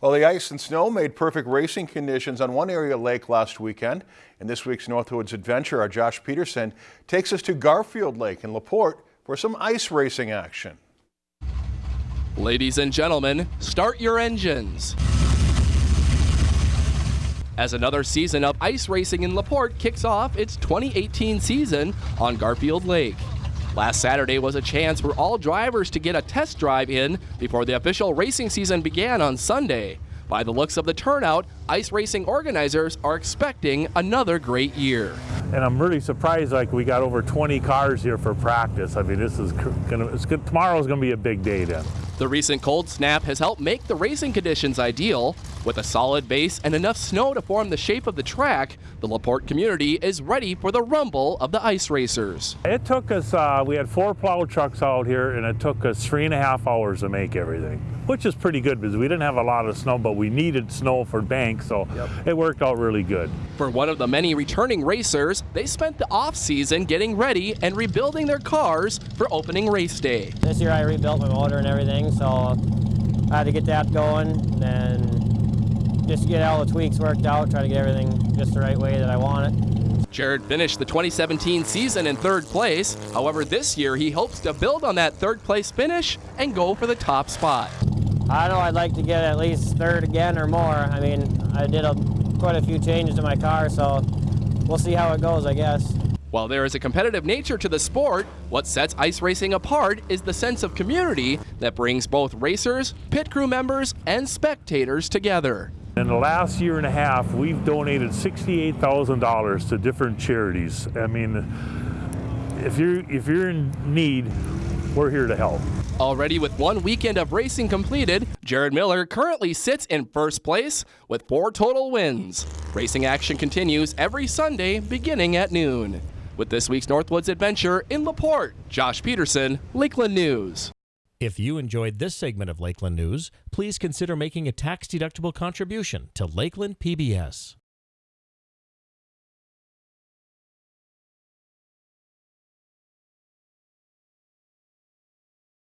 Well, the ice and snow made perfect racing conditions on one area lake last weekend. In this week's Northwoods Adventure, our Josh Peterson takes us to Garfield Lake in LaPorte for some ice racing action. Ladies and gentlemen, start your engines. As another season of ice racing in LaPorte kicks off its 2018 season on Garfield Lake. Last Saturday was a chance for all drivers to get a test drive in before the official racing season began on Sunday. By the looks of the turnout, ice racing organizers are expecting another great year. And I'm really surprised like we got over 20 cars here for practice. I mean, this is gonna, it's good. Tomorrow's gonna be a big day then. The recent cold snap has helped make the racing conditions ideal. With a solid base and enough snow to form the shape of the track, the LaPorte community is ready for the rumble of the ice racers. It took us, uh, we had four plow trucks out here and it took us three and a half hours to make everything, which is pretty good because we didn't have a lot of snow, but we needed snow for banks, so yep. it worked out really good. For one of the many returning racers, they spent the off season getting ready and rebuilding their cars for opening race day. This year I rebuilt my motor and everything, so I had to get that going and just get all the tweaks worked out, try to get everything just the right way that I want it. Jared finished the 2017 season in third place. However, this year he hopes to build on that third place finish and go for the top spot. I know I'd like to get at least third again or more. I mean, I did a, quite a few changes to my car, so we'll see how it goes, I guess. While there is a competitive nature to the sport, what sets ice racing apart is the sense of community that brings both racers, pit crew members, and spectators together. In the last year and a half, we've donated $68,000 to different charities. I mean, if you're, if you're in need, we're here to help. Already with one weekend of racing completed, Jared Miller currently sits in first place with four total wins. Racing action continues every Sunday beginning at noon. With this week's Northwoods Adventure in LaPorte, Josh Peterson, Lakeland News. If you enjoyed this segment of Lakeland News, please consider making a tax-deductible contribution to Lakeland PBS.